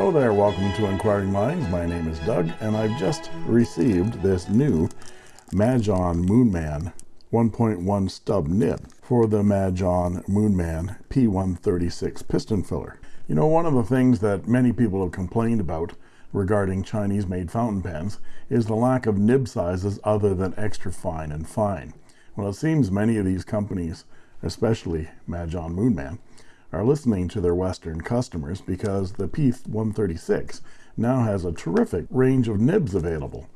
Hello there, welcome to Inquiring Minds. My name is Doug, and I've just received this new Majohn Moonman 1.1 stub nib for the Majohn Moonman P136 piston filler. You know, one of the things that many people have complained about regarding Chinese made fountain pens is the lack of nib sizes other than extra fine and fine. Well, it seems many of these companies, especially Majohn Moonman, are listening to their Western customers because the P136 now has a terrific range of nibs available.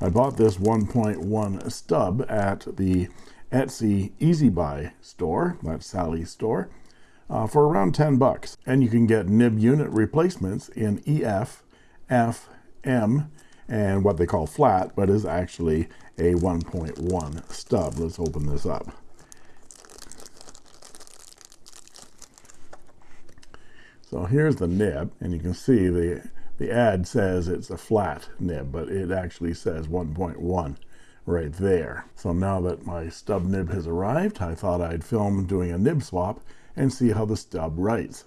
I bought this 1.1 stub at the Etsy Easy Buy store, that's Sally's store, uh, for around 10 bucks. And you can get nib unit replacements in EF, F, M, and what they call flat, but is actually a 1.1 stub. Let's open this up. So here's the nib, and you can see the, the ad says it's a flat nib, but it actually says 1.1 right there. So now that my stub nib has arrived, I thought I'd film doing a nib swap and see how the stub writes.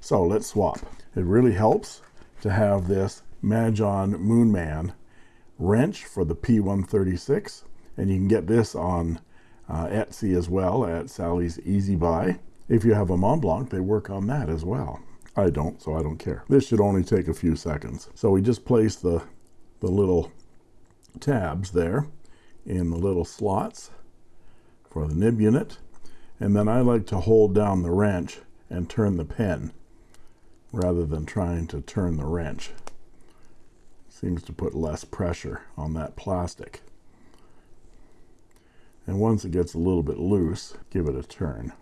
So let's swap. It really helps to have this Majohn Moonman wrench for the P136, and you can get this on uh, Etsy as well at Sally's Easy Buy. If you have a Mont Blanc, they work on that as well. I don't, so I don't care. This should only take a few seconds. So we just place the, the little tabs there in the little slots for the nib unit. And then I like to hold down the wrench and turn the pen rather than trying to turn the wrench. Seems to put less pressure on that plastic. And once it gets a little bit loose, give it a turn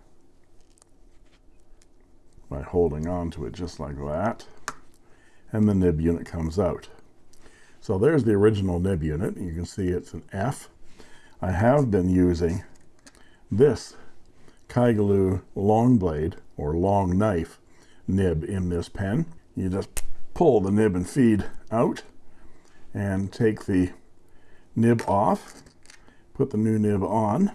by holding on to it just like that. And the nib unit comes out. So there's the original nib unit. You can see it's an F. I have been using this Kaigelu long blade or long knife nib in this pen. You just pull the nib and feed out and take the nib off. Put the new nib on.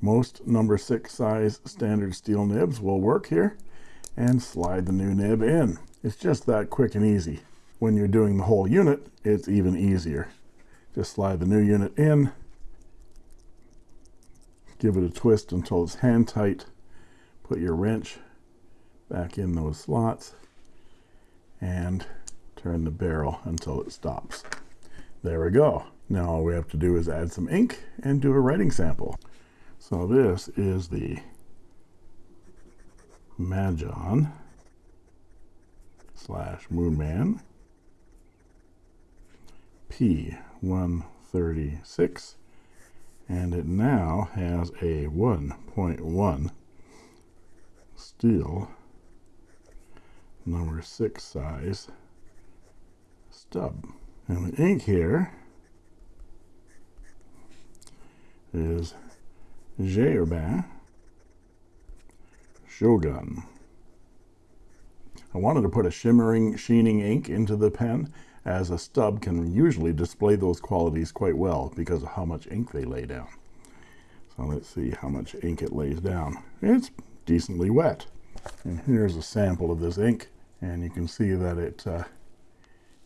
Most number six size standard steel nibs will work here and slide the new nib in. It's just that quick and easy. When you're doing the whole unit, it's even easier. Just slide the new unit in, give it a twist until it's hand tight, put your wrench back in those slots, and turn the barrel until it stops. There we go. Now all we have to do is add some ink and do a writing sample. So this is the Majohn slash Moonman P136 and it now has a 1.1 steel number 6 size stub. And the ink here is Gerber Shogun. I wanted to put a shimmering, sheening ink into the pen as a stub can usually display those qualities quite well because of how much ink they lay down. So let's see how much ink it lays down. It's decently wet. And here's a sample of this ink. And you can see that it, uh,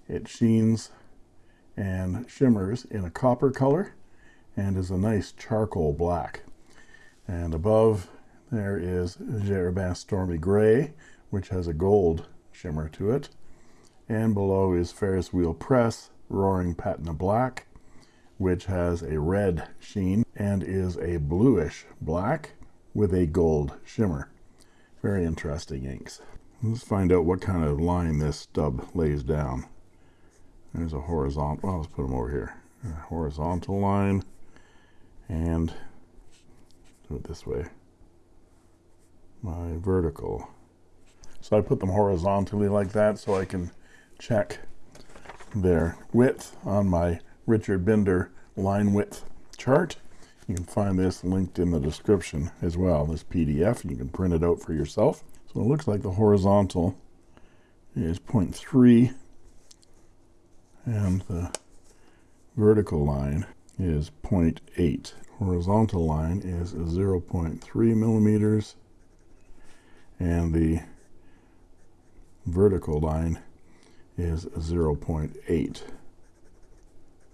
it sheens and shimmers in a copper color and is a nice charcoal black. And above there is Gerber Stormy Gray, which has a gold shimmer to it. And below is Ferris Wheel Press Roaring Patina Black, which has a red sheen and is a bluish black with a gold shimmer. Very interesting inks. Let's find out what kind of line this stub lays down. There's a horizontal, well, let's put them over here. A horizontal line and do it this way my vertical. So I put them horizontally like that so I can check their width on my Richard Binder line width chart. You can find this linked in the description as well, this PDF. You can print it out for yourself. So it looks like the horizontal is 0.3 and the vertical line is 0.8. Horizontal line is 0.3 millimeters and the vertical line is 0.8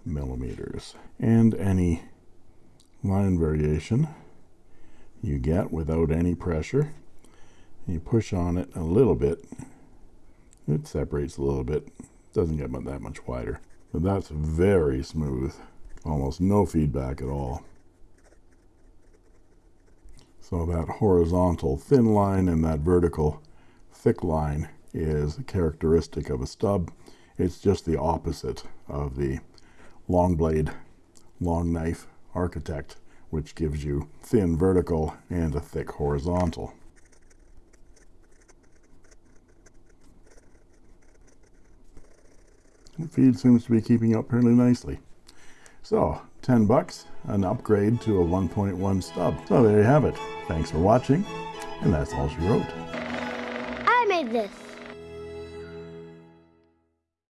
millimeters. And any line variation you get without any pressure, you push on it a little bit, it separates a little bit, doesn't get that much wider. But that's very smooth, almost no feedback at all. So that horizontal thin line and that vertical thick line is characteristic of a stub. It's just the opposite of the long blade, long knife architect, which gives you thin vertical and a thick horizontal. The feed seems to be keeping up fairly nicely. So 10 bucks, an upgrade to a 1.1 stub. So there you have it. Thanks for watching, and that's all she wrote. I made this.